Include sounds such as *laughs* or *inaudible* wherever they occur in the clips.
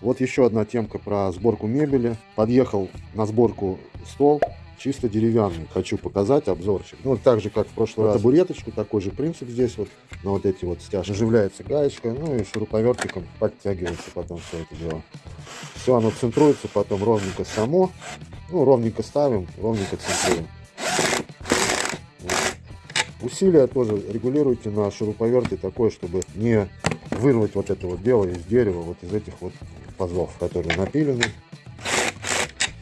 Вот еще одна темка про сборку мебели. Подъехал на сборку стол, чисто деревянный. Хочу показать обзорчик. Ну, так же, как в прошлый раз. Табуреточку, такой же принцип здесь вот. На вот эти вот стяжки. Наживляется гаечка, ну и шуруповертиком подтягивается потом все это дело. Все оно центруется потом ровненько само. Ну, ровненько ставим, ровненько центруем. Усилия тоже регулируйте на шуруповерте такое, чтобы не вырвать вот это вот дело из дерева, вот из этих вот пазов, которые напилены.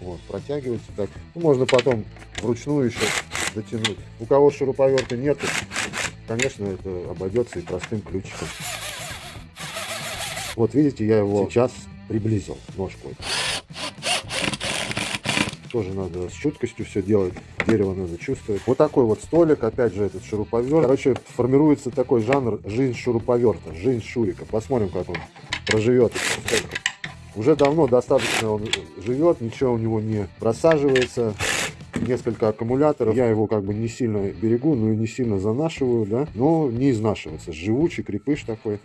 Вот, протягивайте так. Ну, можно потом вручную еще дотянуть. У кого шуруповерта нет, конечно, это обойдется и простым ключиком. Вот видите, я его сейчас приблизил ножку тоже надо с чуткостью все делать, дерево надо чувствовать. Вот такой вот столик, опять же этот шуруповерт. Короче, формируется такой жанр жизнь шуруповерта, жизнь шурика. Посмотрим, как он проживет. Уже давно достаточно он живет, ничего у него не просаживается. Несколько аккумуляторов. Я его как бы не сильно берегу, но и не сильно занашиваю, да. Но не изнашивается. Живучий крепыш такой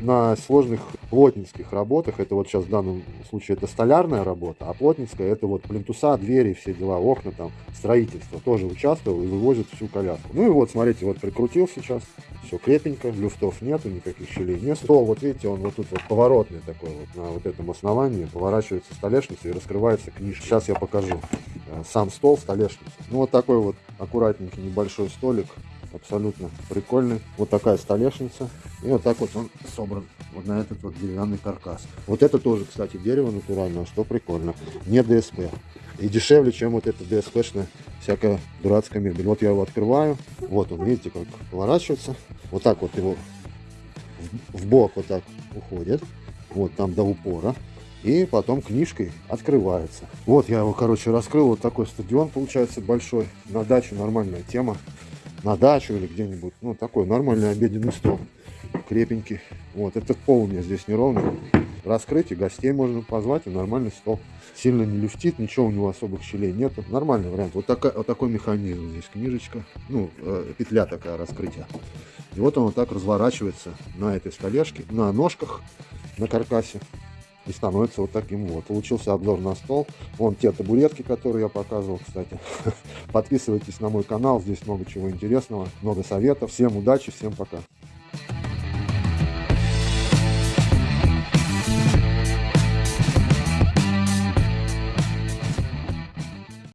на сложных плотницких работах, это вот сейчас в данном случае это столярная работа, а плотницкая это вот плинтуса, двери, все дела, окна там, строительство, тоже участвовал и вывозит всю коляску. Ну и вот, смотрите, вот прикрутил сейчас, все крепенько, люфтов нету, никаких щелей нет. Стол, вот видите, он вот тут вот поворотный такой вот на вот этом основании, поворачивается столешница и раскрывается книжка. Сейчас я покажу э, сам стол, столешницу. Ну вот такой вот аккуратненький небольшой столик, абсолютно прикольный. Вот такая столешница. И вот так вот он собран вот на этот вот деревянный каркас. Вот это тоже, кстати, дерево натуральное, что прикольно. Не ДСП. И дешевле, чем вот это ДСПшная всякая дурацкая мебель. Вот я его открываю. Вот он, видите, как поворачивается. Вот так вот его в бок вот так уходит. Вот там до упора. И потом книжкой открывается. Вот я его, короче, раскрыл. Вот такой стадион получается большой. На дачу нормальная тема на дачу или где-нибудь. Ну, такой нормальный обеденный стол. Крепенький. Вот, этот пол у меня здесь неровный. Раскрыть и гостей можно позвать, и нормальный стол. Сильно не люфтит, ничего у него особых щелей нету. Нормальный вариант. Вот, такая, вот такой механизм здесь, книжечка. Ну, э, петля такая раскрытия. И вот он вот так разворачивается на этой столешке, на ножках, на каркасе и становится вот таким вот. Получился обзор на стол. Вон те табуретки, которые я показывал, кстати. *laughs* Подписывайтесь на мой канал, здесь много чего интересного, много советов. Всем удачи, всем пока.